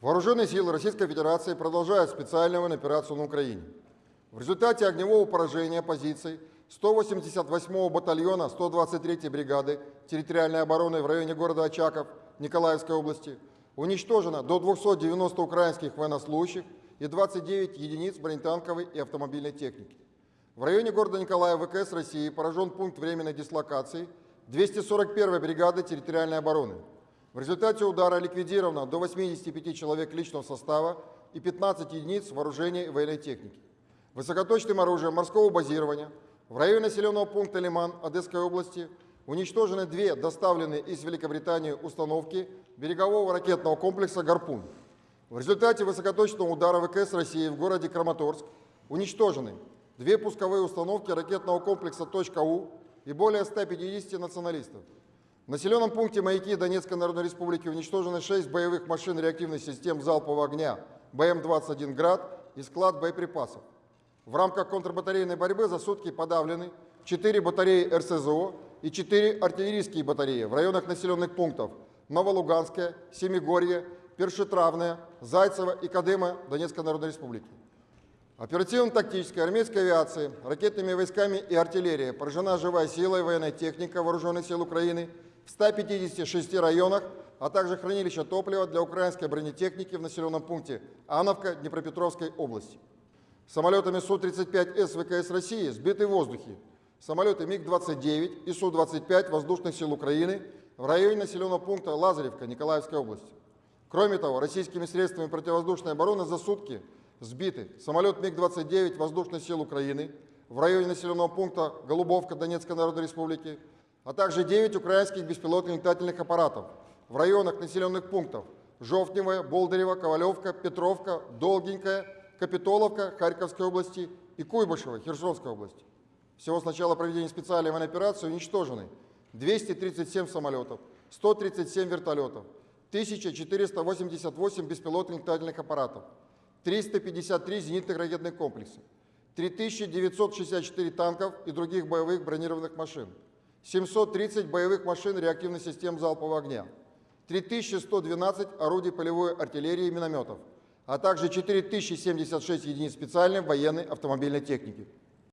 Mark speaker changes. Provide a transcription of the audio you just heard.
Speaker 1: Вооруженные силы Российской Федерации продолжают специальную операцию на Украине. В результате огневого поражения позиций 188-го батальона 123-й бригады территориальной обороны в районе города Очаков Николаевской области уничтожено до 290 украинских военнослужащих и 29 единиц бронетанковой и автомобильной техники. В районе города Николая ВКС России поражен пункт временной дислокации 241-й бригады территориальной обороны. В результате удара ликвидировано до 85 человек личного состава и 15 единиц вооружения и военной техники. Высокоточным оружием морского базирования в районе населенного пункта Лиман Одесской области уничтожены две доставленные из Великобритании установки берегового ракетного комплекса «Гарпун». В результате высокоточного удара ВКС России в городе Краматорск уничтожены две пусковые установки ракетного комплекса «Точка-У» и более 150 националистов. В населенном пункте Маяки Донецкой Народной Республики уничтожены 6 боевых машин реактивных систем залпового огня БМ-21 «Град» и склад боеприпасов. В рамках контрбатарейной борьбы за сутки подавлены 4 батареи РСЗО и 4 артиллерийские батареи в районах населенных пунктов Новолуганская, Семигорье, Першетравная, Зайцево и Кадыма Донецкой Народной Республики. Оперативно-тактической армейской авиации, ракетными войсками и артиллерией поражена живая сила и военная техника Вооруженных сил Украины в 156 районах, а также хранилища топлива для украинской бронетехники в населенном пункте Ановка Днепропетровской области. Самолетами Су-35С ВКС России сбиты в воздухе самолеты МиГ-29 и Су-25 воздушных сил Украины в районе населенного пункта Лазаревка Николаевской области. Кроме того, российскими средствами противовоздушной обороны за сутки сбиты самолет МиГ-29 воздушных сил Украины в районе населенного пункта Голубовка Донецкой Народной Республики, а также 9 украинских беспилотных летательных аппаратов в районах населенных пунктов Жовтневая, Болдырева, Ковалевка, Петровка, Долгенькая, Капитоловка Харьковской области и Куйбышева Херсонской области. Всего с начала проведения специальной военной операции уничтожены 237 самолетов, 137 вертолетов, 1488 беспилотных летательных аппаратов, 353 зенитных ракетных комплекса, 3964 танков и других боевых бронированных машин, 730 боевых машин реактивных систем залпового огня, 3112 орудий полевой артиллерии и минометов, а также 4076 единиц специальной военной автомобильной техники.